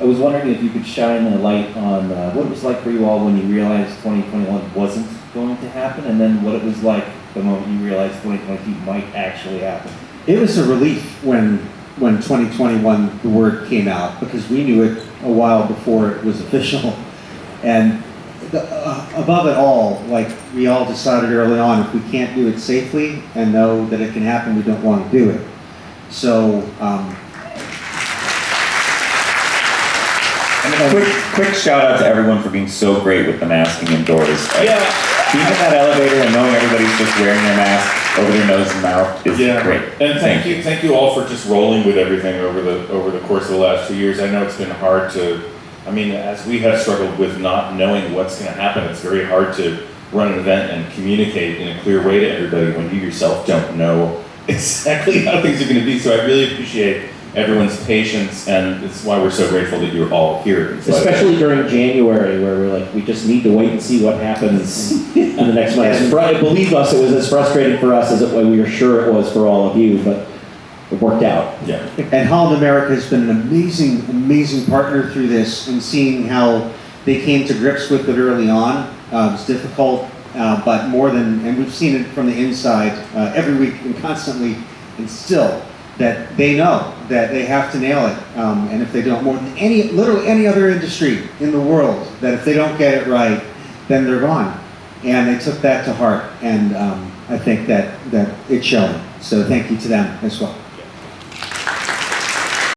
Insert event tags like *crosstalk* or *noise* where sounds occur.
I was wondering if you could shine a light on uh, what it was like for you all when you realized 2021 wasn't going to happen, and then what it was like the moment you realized 2022 might actually happen. It was a relief when, when 2021, the word came out, because we knew it a while before it was *laughs* official. And the, uh, above it all, like, we all decided early on, if we can't do it safely and know that it can happen, we don't want to do it. So, um, And quick, quick shout out to everyone for being so great with the masking indoors. Like, Being in that elevator and knowing everybody's just wearing their mask over their nose and mouth is Yeah, great. and thank you, thank you all for just rolling with everything over the, over the course of the last few years. I know it's been hard to, I mean, as we have struggled with not knowing what's gonna happen, it's very hard to run an event and communicate in a clear way to everybody when you yourself don't know *laughs* exactly how things are gonna be. So I really appreciate everyone's patience, and it's why we're so grateful that you're all here. in spite of it. Especially during January, where we're like, we just need to wait and see what happens *laughs* in the next month. Fr- Believe us, it was as frustrating for us as it, we were sure it was for all of you, but it worked out. Yeah. And Holland America has been an amazing, amazing partner through this and seeing how they came to grips with it early on. Uh, it was difficult, uh, but more than, and we've seen it from the inside uh, every week and constantly, and still, that they know that they have to nail it. Um, and if they don't, more than any, literally any other industry in the world, that if they don't get it right, then they're gone. And they took that to heart, and um, I think that, that it's showing. So thank you to them as well.